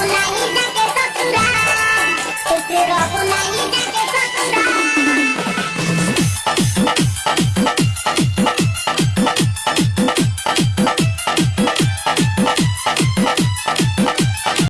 Mulai